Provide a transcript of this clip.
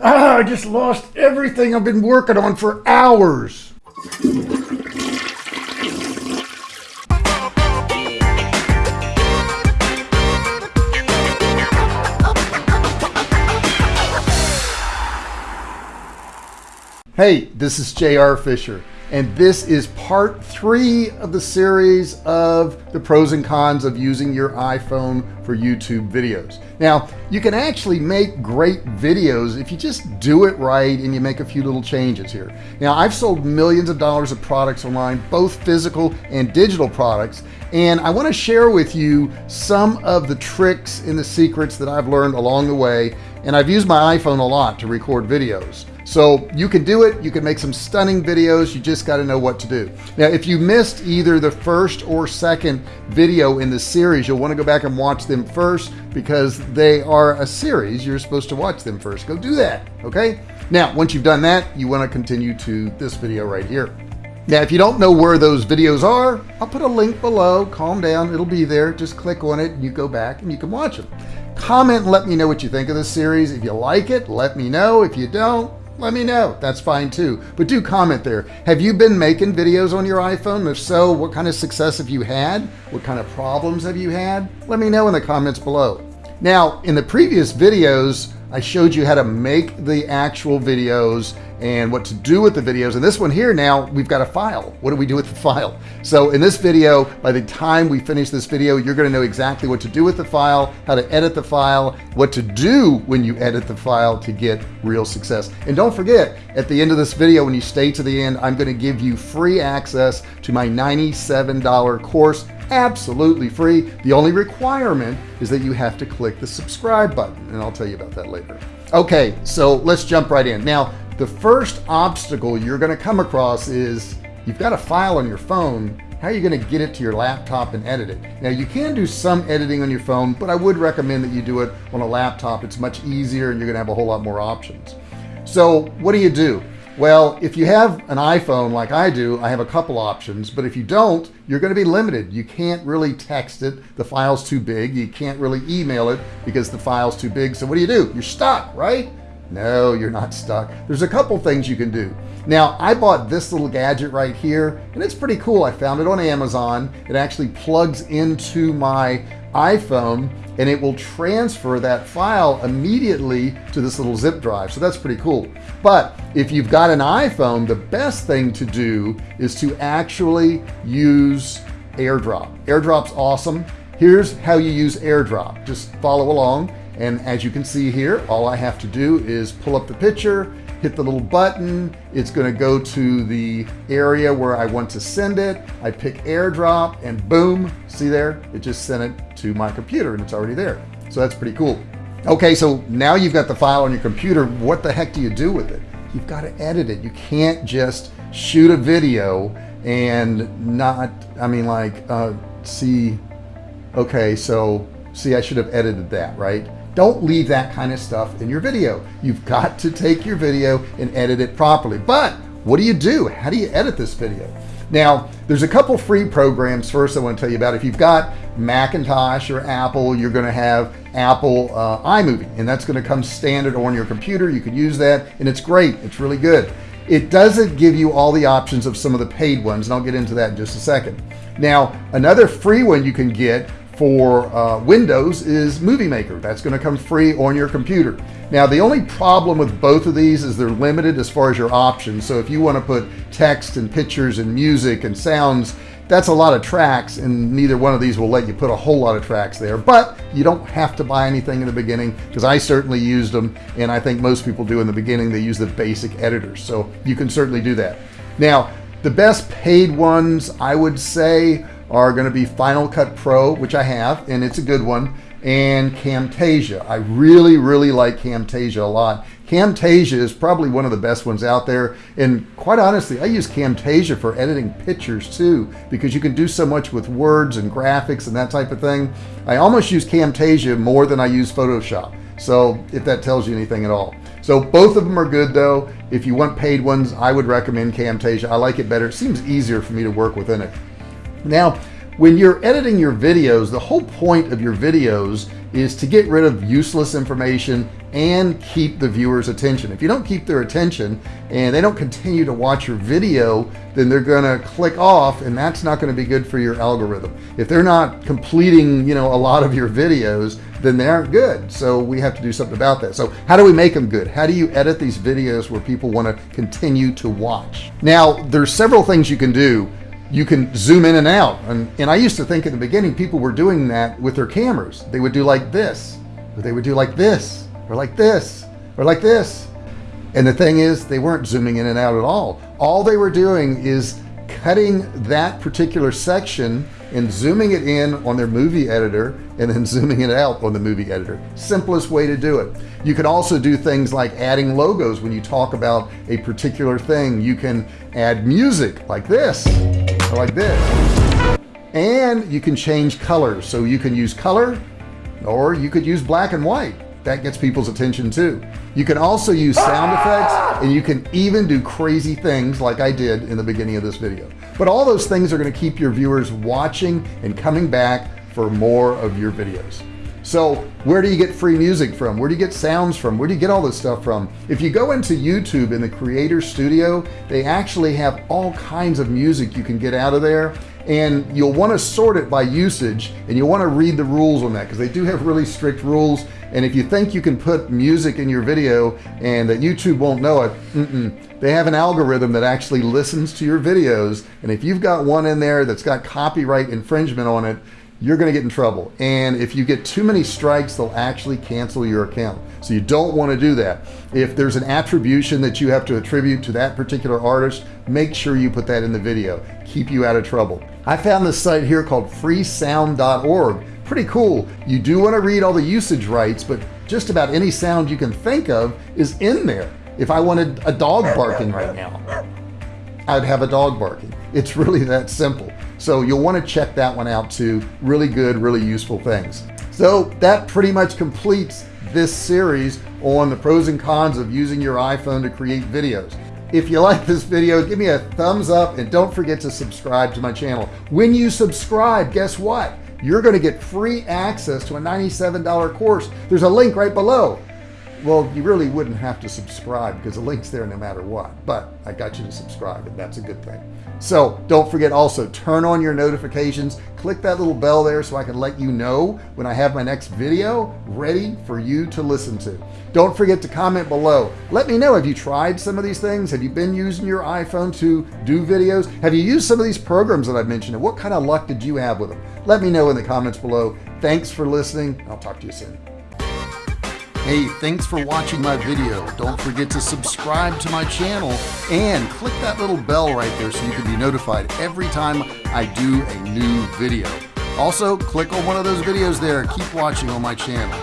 Ah, I just lost everything I've been working on for hours. Hey, this is JR Fisher, and this is part three of the series of the pros and cons of using your iPhone for YouTube videos. Now, you can actually make great videos if you just do it right and you make a few little changes here. Now, I've sold millions of dollars of products online, both physical and digital products, and I want to share with you some of the tricks and the secrets that I've learned along the way, and I've used my iPhone a lot to record videos. So you can do it. You can make some stunning videos. You just got to know what to do. Now, if you missed either the first or second video in the series, you'll want to go back and watch them first because they are a series. You're supposed to watch them first. Go do that. Okay. Now, once you've done that, you want to continue to this video right here. Now, if you don't know where those videos are, I'll put a link below. Calm down. It'll be there. Just click on it and you go back and you can watch them. Comment let me know what you think of this series. If you like it, let me know. If you don't, let me know. That's fine too. But do comment there. Have you been making videos on your iPhone? If so, what kind of success have you had? What kind of problems have you had? Let me know in the comments below. Now, in the previous videos, I showed you how to make the actual videos and what to do with the videos. And this one here now we've got a file. What do we do with the file? So in this video by the time we finish this video you're going to know exactly what to do with the file how to edit the file what to do when you edit the file to get real success. And don't forget at the end of this video when you stay to the end I'm going to give you free access to my $97 course absolutely free. The only requirement is that you have to click the subscribe button and I'll tell you about that later. Okay so let's jump right in. Now the first obstacle you're going to come across is you've got a file on your phone. How are you going to get it to your laptop and edit it? Now you can do some editing on your phone but I would recommend that you do it on a laptop. It's much easier and you're gonna have a whole lot more options. So what do you do well, if you have an iPhone like I do, I have a couple options, but if you don't, you're going to be limited. You can't really text it. The file's too big. You can't really email it because the file's too big. So what do you do? You're stuck, right? No, you're not stuck. There's a couple things you can do. Now, I bought this little gadget right here, and it's pretty cool. I found it on Amazon. It actually plugs into my iPhone and it will transfer that file immediately to this little zip drive. So that's pretty cool. But if you've got an iPhone the best thing to do is to actually use airdrop. Airdrop's awesome. Here's how you use airdrop. Just follow along and as you can see here all I have to do is pull up the picture hit the little button. It's going to go to the area where I want to send it. I pick airdrop and boom see there? It just sent it to my computer and it's already there. So that's pretty cool. Okay so now you've got the file on your computer. What the heck do you do with it? You've got to edit it. You can't just shoot a video and not I mean like uh, see okay so see I should have edited that right? Don't leave that kind of stuff in your video. You've got to take your video and edit it properly. But what do you do? How do you edit this video now there's a couple free programs. First I want to tell you about if you've got Macintosh or Apple you're going to have Apple uh, iMovie and that's going to come standard on your computer. You can use that and it's great. It's really good. It doesn't give you all the options of some of the paid ones and I'll get into that in just a second. Now another free one you can get for uh, Windows is Movie Maker. That's going to come free on your computer. Now the only problem with both of these is they're limited as far as your options. So if you want to put text and pictures and music and sounds that's a lot of tracks and neither one of these will let you put a whole lot of tracks there. But you don't have to buy anything in the beginning because I certainly used them and I think most people do in the beginning. They use the basic editors so you can certainly do that. Now the best paid ones I would say are going to be Final Cut Pro which I have and it's a good one and Camtasia. I really really like Camtasia a lot. Camtasia is probably one of the best ones out there and quite honestly I use Camtasia for editing pictures too because you can do so much with words and graphics and that type of thing. I almost use Camtasia more than I use Photoshop so if that tells you anything at all. So both of them are good though. If you want paid ones I would recommend Camtasia. I like it better. It seems easier for me to work within it now when you're editing your videos the whole point of your videos is to get rid of useless information and keep the viewers attention. If you don't keep their attention and they don't continue to watch your video then they're gonna click off and that's not going to be good for your algorithm. If they're not completing you know a lot of your videos then they aren't good. So we have to do something about that. So how do we make them good? How do you edit these videos where people want to continue to watch? Now there's several things you can do you can zoom in and out. And, and I used to think in the beginning people were doing that with their cameras. They would do like this or they would do like this or like this or like this. And the thing is they weren't zooming in and out at all. All they were doing is cutting that particular section and zooming it in on their movie editor and then zooming it out on the movie editor. Simplest way to do it. You can also do things like adding logos when you talk about a particular thing. You can add music like this like this. And you can change colors. So you can use color or you could use black and white. That gets people's attention too. You can also use sound effects and you can even do crazy things like I did in the beginning of this video. But all those things are going to keep your viewers watching and coming back for more of your videos so where do you get free music from? Where do you get sounds from? Where do you get all this stuff from? If you go into YouTube in the creator studio they actually have all kinds of music you can get out of there. And you'll want to sort it by usage and you'll want to read the rules on that because they do have really strict rules. And if you think you can put music in your video and that YouTube won't know it mm -mm. they have an algorithm that actually listens to your videos. And if you've got one in there that's got copyright infringement on it you're gonna get in trouble. And if you get too many strikes they'll actually cancel your account. So you don't want to do that. If there's an attribution that you have to attribute to that particular artist make sure you put that in the video. Keep you out of trouble. I found this site here called freesound.org pretty cool. You do want to read all the usage rights but just about any sound you can think of is in there. If I wanted a dog barking right now I'd have a dog barking. It's really that simple so you'll want to check that one out too. Really good really useful things. So that pretty much completes this series on the pros and cons of using your iPhone to create videos. If you like this video give me a thumbs up and don't forget to subscribe to my channel. When you subscribe guess what? You're going to get free access to a $97 course. There's a link right below well you really wouldn't have to subscribe because the links there no matter what but I got you to subscribe and that's a good thing. So don't forget also turn on your notifications click that little bell there so I can let you know when I have my next video ready for you to listen to. Don't forget to comment below. Let me know have you tried some of these things? Have you been using your iPhone to do videos? Have you used some of these programs that I've mentioned and what kind of luck did you have with them? Let me know in the comments below. Thanks for listening I'll talk to you soon Hey, thanks for watching my video. Don't forget to subscribe to my channel and click that little bell right there so you can be notified every time I do a new video. Also, click on one of those videos there. Keep watching on my channel.